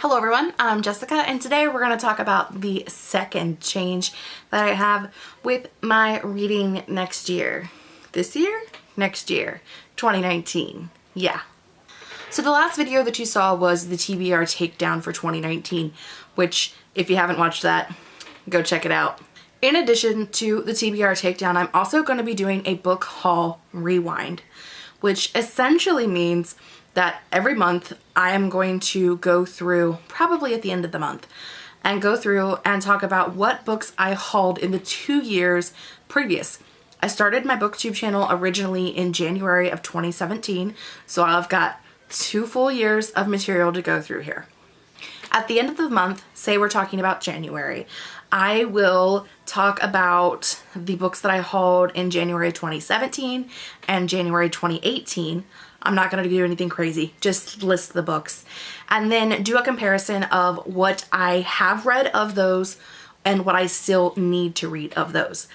Hello everyone, I'm Jessica and today we're going to talk about the second change that I have with my reading next year. This year? Next year. 2019. Yeah. So the last video that you saw was the TBR takedown for 2019, which if you haven't watched that, go check it out. In addition to the TBR takedown, I'm also going to be doing a book haul rewind, which essentially means that every month I am going to go through, probably at the end of the month, and go through and talk about what books I hauled in the two years previous. I started my booktube channel originally in January of 2017, so I've got two full years of material to go through here. At the end of the month, say we're talking about January, I will talk about the books that I hauled in January 2017 and January 2018 I'm not going to do anything crazy, just list the books. And then do a comparison of what I have read of those and what I still need to read of those.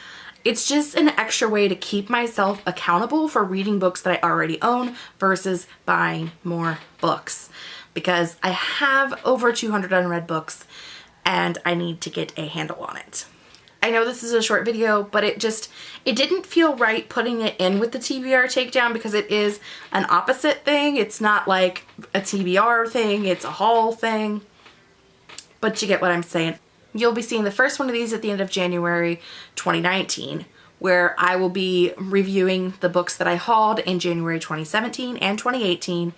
It's just an extra way to keep myself accountable for reading books that I already own versus buying more books. Because I have over 200 unread books and I need to get a handle on it. I know this is a short video, but it just, it didn't feel right putting it in with the TBR takedown because it is an opposite thing. It's not like a TBR thing, it's a haul thing, but you get what I'm saying. You'll be seeing the first one of these at the end of January 2019 where I will be reviewing the books that I hauled in January 2017 and 2018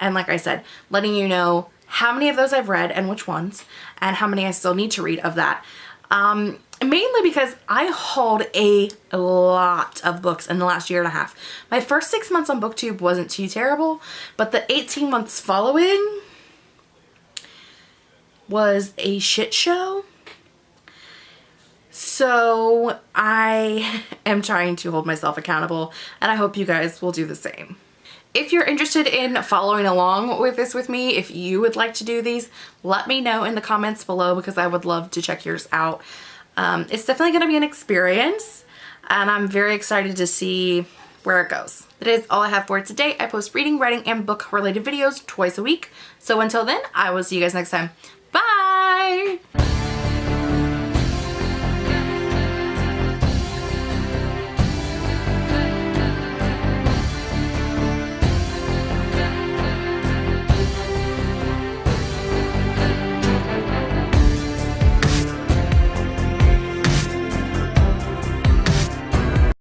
and like I said, letting you know how many of those I've read and which ones and how many I still need to read of that. Um, mainly because I hauled a lot of books in the last year and a half. My first six months on booktube wasn't too terrible, but the 18 months following was a shit show. So I am trying to hold myself accountable and I hope you guys will do the same. If you're interested in following along with this with me, if you would like to do these, let me know in the comments below because I would love to check yours out. Um, it's definitely going to be an experience and I'm very excited to see where it goes. That is all I have for today. I post reading, writing, and book related videos twice a week. So until then, I will see you guys next time.